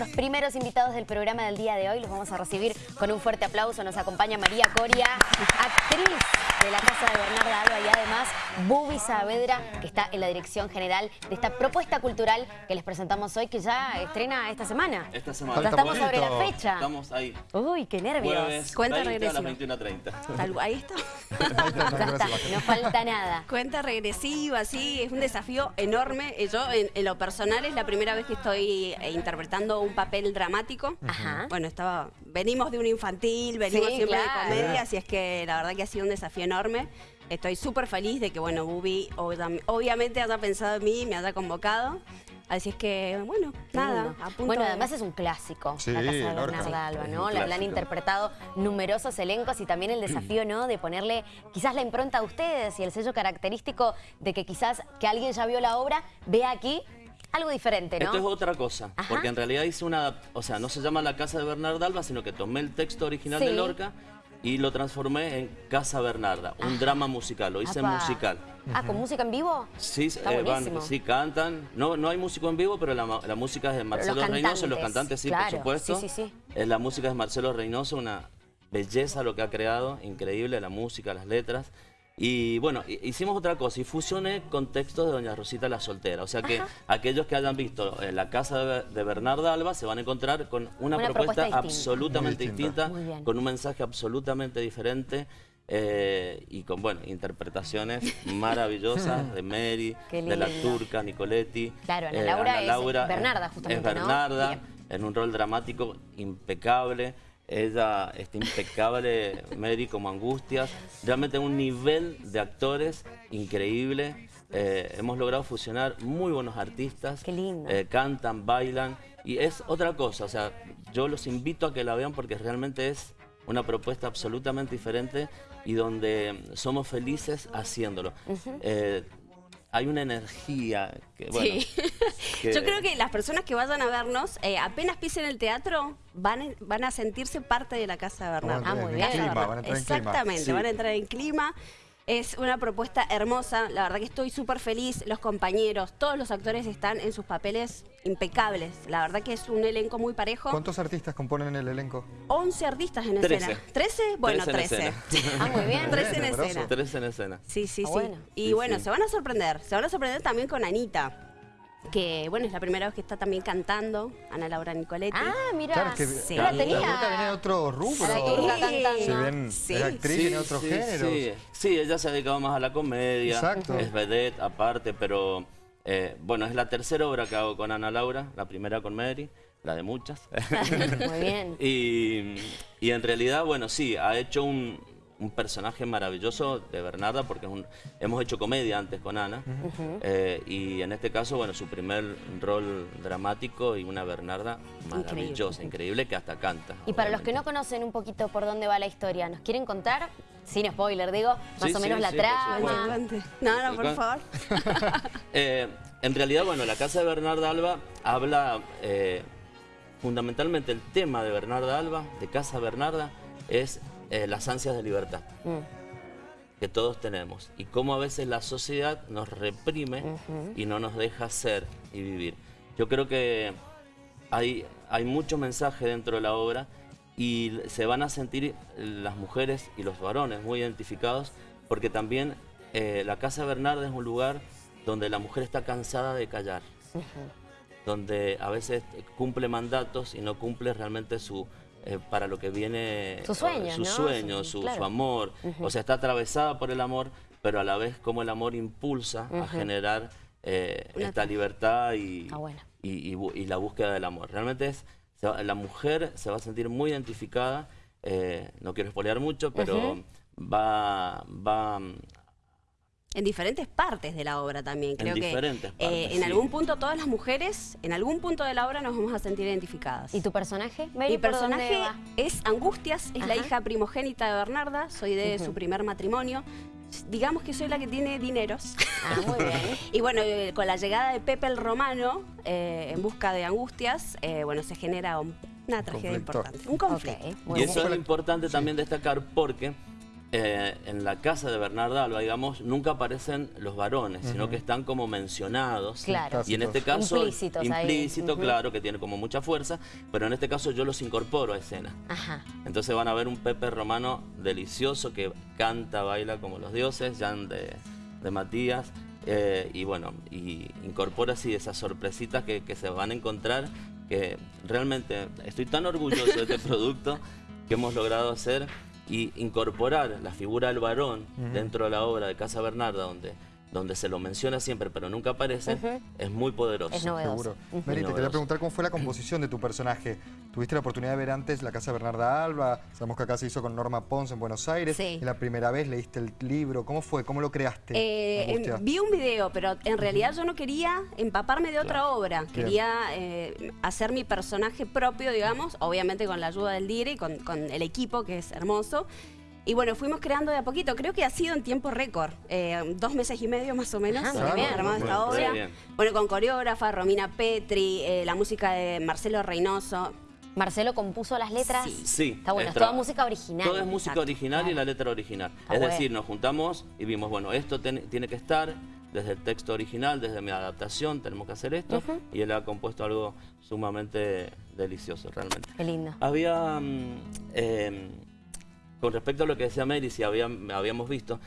nuestros primeros invitados del programa del día de hoy. Los vamos a recibir con un fuerte aplauso. Nos acompaña María Coria, actriz de la Casa de Bernarda Alba y además Bubi Saavedra, que está en la dirección general de esta propuesta cultural que les presentamos hoy, que ya estrena esta semana. Esta semana. Ya estamos sobre la fecha. Estamos ahí. Uy, qué nervios. Jueves Cuenta 20 a las regresiva. 21.30. Tal- Ahí está. Ya está, no falta nada. Cuenta regresiva, sí, es un desafío enorme. Eh, Yo, en, en lo personal, es la primera vez que estoy eh, interpretando un papel dramático. Ajá. Bueno, estaba, venimos de un infantil, venimos Sí, siempre claro. de comedia, así es que la verdad que ha sido un desafío enorme. Estoy súper feliz de que, bueno, Bubi obvia- obviamente haya pensado en mí, me haya convocado. Así es que, bueno, nada, lindo. a punto Bueno, de- además es un clásico, Sí, la Casa de. Bernarda Alba, ¿no? La, la han interpretado numerosos elencos y también el desafío, ¿no? De ponerle quizás la impronta a ustedes y el sello característico de que quizás que alguien ya vio la obra, vea aquí algo diferente, ¿no? Esto es otra cosa, Ajá. porque en realidad hice una, o sea, no se llama La Casa de Bernarda Alba, sino que tomé el texto original Sí. de Lorca y lo transformé en Casa Bernarda, un drama musical, lo hice Apa. musical. Ah, ¿con música en vivo? Sí, eh, van, sí, cantan. No, no hay músico en vivo, pero la, la música es de Marcelo Reynoso, los cantantes, cantantes sí, claro, por supuesto. sí, sí, sí. Eh, la música es de Marcelo Reynoso, una belleza lo que ha creado, increíble la música, las letras. Y bueno, hi- hicimos otra cosa y fusioné con textos de Doña Rosita la Soltera. O sea que aquellos que hayan visto eh, La Casa de, de Bernarda Alba se van a encontrar con una, Una propuesta, absolutamente distinta. con un mensaje absolutamente diferente. eh, y con, bueno, interpretaciones maravillosas de Mary, de la turca, Nicoletti. Claro, Ana Laura es Bernarda, justamente, Es ¿no? Bernarda, Bien. en un rol dramático impecable. Ella está impecable, Mary como Angustias. Realmente un nivel de actores increíble. Eh, hemos logrado fusionar muy buenos artistas. Qué lindo. Eh, cantan, bailan. Y es otra cosa, o sea, yo los invito a que la vean porque realmente es una propuesta absolutamente diferente y donde somos felices haciéndolo. Eh, hay una energía que, bueno, Sí. que- Yo creo que las personas que vayan a vernos, eh, apenas pisen el teatro, van, a- van a sentirse parte de la Casa de Bernardo. Ah, muy bien. Clima, van a entrar en clima. Exactamente, Sí. van a entrar en clima. Es una propuesta hermosa, la verdad que estoy súper feliz, los compañeros, todos los actores están en sus papeles impecables, la verdad que es un elenco muy parejo. ¿Cuántos artistas componen el elenco? 11 artistas en Trece. escena. ¿13? Bueno, Trece en 13. escena. Ah, muy bien. 13 en escena. Tres en escena. Sí, sí, Ah, sí. bueno. Y Sí, bueno, sí. se van a sorprender. Se van a sorprender también con Anita. Que bueno, es la primera vez que está también cantando, Ana Laura Nicoletti. Ah, mira. Claro, es que Sí. no la la tenía. Viene de otro rubro. Sí. Si bien Sí. es actriz, Sí, géneros. Sí, sí, ella se ha dedicado más a la comedia. Exacto. Es vedette aparte, pero eh, bueno, es la tercera obra que hago con Ana Laura, la primera con Mary, la de muchas. Muy bien. y, y en realidad, bueno, sí, ha hecho un, un personaje maravilloso de Bernarda, porque es un- hemos hecho comedia antes con Ana. eh, y en este caso, bueno, su primer rol dramático y una Bernarda maravillosa, increíble, que hasta canta. Y para los que no conocen un poquito por dónde va la historia, ¿nos quieren contar? Sin spoiler, digo, más Sí, o sí, menos la sí, trama. No, no, por favor. Eh, en realidad, bueno, la casa de Bernarda Alba habla eh, fundamentalmente el tema de Bernarda Alba, de Casa Bernarda, es eh, las ansias de libertad Mm. que todos tenemos y cómo a veces la sociedad nos reprime y no nos deja ser y vivir. Yo creo que hay, hay mucho mensaje dentro de la obra y se van a sentir las mujeres y los varones muy identificados porque también eh, la Casa Bernarda es un lugar donde la mujer está cansada de callar, donde a veces cumple mandatos y no cumple realmente su eh, para lo que viene Sus sueños, su claro. su amor, o sea, está atravesada por el amor, pero a la vez como el amor impulsa a generar eh, esta libertad y, Ah, bueno. y, y bu- y la búsqueda del amor. Realmente es, la mujer se va a sentir muy identificada, eh, no quiero espolear mucho, pero va, va En diferentes partes de la obra también. Creo que diferentes eh, partes, en sí. algún punto todas las mujeres, en algún punto de la obra nos vamos a sentir identificadas. ¿Y tu personaje? Mary, Mi ¿por dónde personaje es Angustias, es la hija primogénita de Bernarda, soy de su primer matrimonio. Digamos que soy la que tiene dineros. Ah, muy bien. Y bueno, eh, con la llegada de Pepe el Romano eh, en busca de Angustias, eh, bueno, se genera un- una tragedia Conflicto. importante. Un conflicto. Y bien. eso es importante también destacar porque eh, en la casa de Bernarda Alba, digamos, nunca aparecen los varones, sino que están como mencionados. Claro. Y en este caso, Implícitos ahí. implícito, claro, que tiene como mucha fuerza, pero en este caso yo los incorporo a escena. Ajá. Entonces van a ver un Pepe Romano delicioso que canta, baila como los dioses, Jan de, de Matías, eh, y bueno, y incorpora así esas sorpresitas que, que se van a encontrar, que realmente estoy tan orgulloso de este producto que hemos logrado hacer y incorporar la figura del varón dentro de la obra de Casa Bernarda, donde, donde se lo menciona siempre pero nunca aparece, es muy poderoso. Es novedoso. Seguro. Mary, te quería preguntar cómo fue la composición de tu personaje. ¿Tuviste la oportunidad de ver antes la casa Bernarda Alba? Sabemos que acá se hizo con Norma Pons en Buenos Aires. Sí. ¿Y la primera vez leíste el libro? ¿Cómo fue? ¿Cómo lo creaste? Eh, vi un video, pero en realidad yo no quería empaparme de otra obra. Bien. Quería eh, hacer mi personaje propio, digamos, obviamente con la ayuda del dire y con, con el equipo, que es hermoso. Y bueno, fuimos creando de a poquito. Creo que ha sido en tiempo récord. eh, dos meses y medio más o menos. Ah, hemos bien. armado Muy esta obra. bien. Bueno, con coreógrafa, Romina Petri, eh, la música de Marcelo Reynoso. Marcelo compuso las letras. Sí. Sí. Está bueno, es toda música original. Todo es música Exacto, original y la letra original. Está es bueno. decir, nos juntamos y vimos, bueno, esto ten- tiene que estar desde el texto original, desde mi adaptación, tenemos que hacer esto. Y él ha compuesto algo sumamente delicioso, realmente. Qué lindo. Había, mm, eh, con respecto a lo que decía Mary, si había- habíamos visto,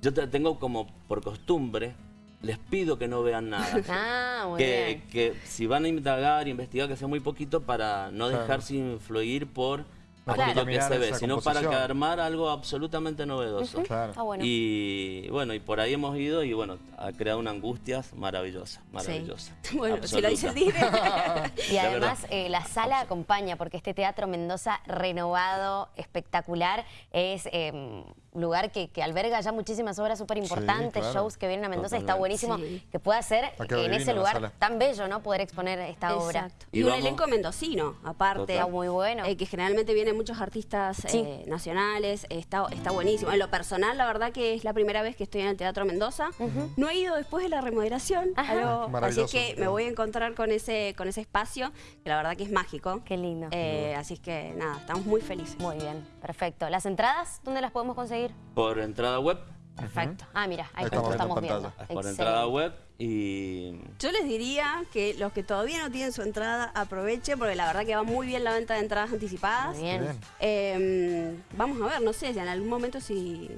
yo te- tengo como por costumbre, les pido que no vean nada. Ah, muy que, bien. que si van a indagar, investigar, que sea muy poquito para no dejarse influir por aquello que se ve, sino para que armar algo absolutamente novedoso. Claro. Bueno. Y bueno, y por ahí hemos ido y bueno, ha creado una angustia maravillosa, maravillosa. Bueno, si lo dice el dire. Y además eh, la sala acompaña porque este Teatro Mendoza renovado, espectacular, es eh, un lugar que, que alberga ya muchísimas obras súper importantes, claro. shows que vienen a Mendoza. Está buenísimo Sí. que pueda ser quedado en ese lugar tan bello, ¿no? Poder exponer esta obra. Y Y, un vamos- elenco mendocino, aparte. Total. Está muy bueno. Eh, que generalmente vienen muchos artistas Sí. eh, nacionales, está, está buenísimo. En lo personal, la verdad que es la primera vez que estoy en el Teatro Mendoza. No he ido después de la remodelación, algo- así es que me voy a encontrar con ese, con ese espacio, que la verdad que es mágico. Qué lindo. Eh, así es que nada, estamos muy felices. Muy bien, perfecto. ¿Las entradas dónde las podemos conseguir? Por entrada web, Perfecto. Ah, mira, ahí, Ahí estamos estamos viendo por Excelente. entrada web y Yo les diría que los que todavía no tienen su entrada, aprovechen, porque la verdad que va muy bien la venta de entradas anticipadas. Muy bien. Eh, vamos a ver, no sé, si en algún momento si,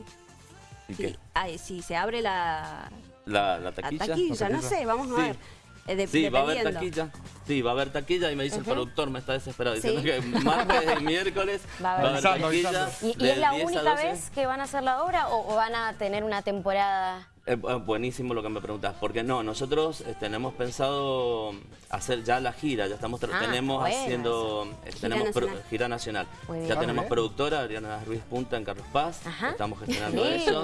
¿y si, qué? ay, si se abre la, La, la la taquilla. taquilla, no sé, vamos a Sí. ver. Eh, de- Sí, va a haber taquilla. Sí, va a haber taquilla y me dice el productor, me está desesperado, Sí. diciendo que martes y miércoles Va a va a haber. taquilla. ¿Y, es la 10 a única 12. vez que van a hacer la obra o, o van a tener una temporada? Es bu- buenísimo lo que me preguntas, porque no, nosotros eh, tenemos pensado hacer ya la gira, ya estamos Ah, tenemos bueno. haciendo eh, tenemos pro- nacional. gira nacional. Ya tenemos productora Adriana Ruiz Punta en Carlos Paz, Ajá. estamos gestionando eso.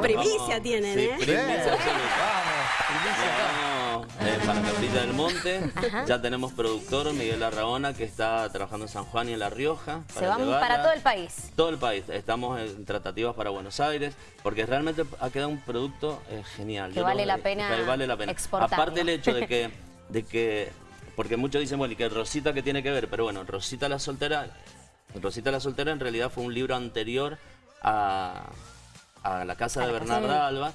Primicia tienen, sí, ¿eh? primicia Bien. absoluta. Vamos, eh, para Capilla del Monte. Ya tenemos productor Miguel Arraona que está trabajando en San Juan y en La Rioja. Se van para todo el país. Todo el país. Estamos en tratativas para Buenos Aires porque realmente ha quedado un producto eh, genial. Que Yo vale lo- la pena que vale la pena. exportarlo. Aparte el hecho de que, de que, porque muchos dicen, bueno, y que Rosita que tiene que ver, pero bueno, Rosita la soltera, Rosita la soltera en realidad fue un libro anterior a, a la casa A de la Bernarda Alba.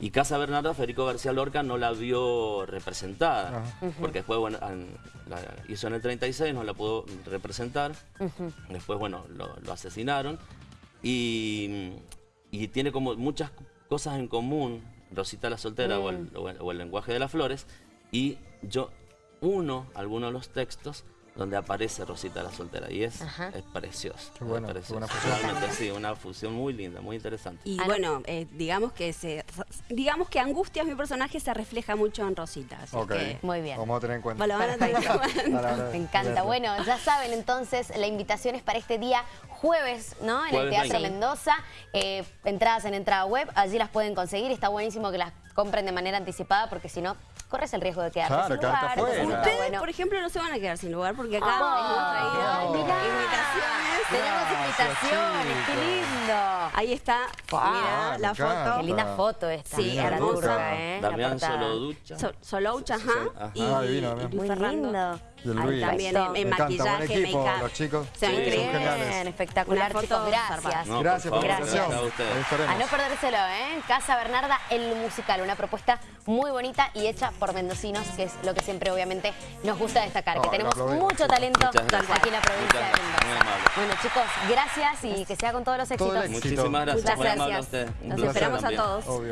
Y Casa Bernarda, Federico García Lorca no la vio representada, Ajá. porque después, bueno, la hizo en el 36, no la pudo representar. Después, bueno, lo, lo asesinaron. Y, y tiene como muchas cosas en común, Rosita la soltera o, el, o el- o el lenguaje de las flores. Y yo uno algunos de los textos donde aparece Rosita la soltera. Y es, es precioso. Qué bueno, es precioso. buena fusión. Realmente sí, una fusión muy linda, muy interesante. Y no. bueno, eh, digamos que se, digamos que Angustias, mi personaje, se refleja mucho en Rosita. Así Ok. que Muy bien. Vamos a tener en cuenta. lo van a tener en cuenta. Me encanta. Bueno, ya saben entonces, la invitación es para este día jueves, ¿no? En el Teatro 20. Mendoza. Eh, entradas en entrada web, allí las pueden conseguir. Está buenísimo que las compren de manera anticipada porque si no, corres el riesgo de quedarte Claro, sin lugar. está Ustedes, bueno. por ejemplo, no se van a quedar sin lugar porque acá hemos traído invitaciones Tenemos invitaciones, qué lindo. Ahí está, Wow. mira la encanta. foto. Qué linda foto esta. Sí, la hermosa. ¿eh? Damián portada. Soloducha. So- Soloucha, ajá. Ajá. Y, Ah, divino, y Muy Fernando. lindo. Y el Ahí Luis. también en, encanta, buen maquillaje, equipo, los chicos. Se Sí. Bien, espectacular, chicos, gracias. No, Gracias por la invitación. gracias a. A no perdérselo, ¿eh? Casa Bernarda, el musical, una propuesta muy bonita y hecha por mendocinos, que es lo que siempre obviamente nos gusta destacar, que tenemos mucho talento aquí en la provincia de Mendoza. Bueno, chicos, gracias y que sea con todos los Todo éxitos. éxito. Muchísimas gracias, Muchas gracias. placer esperamos a todos. Obvio.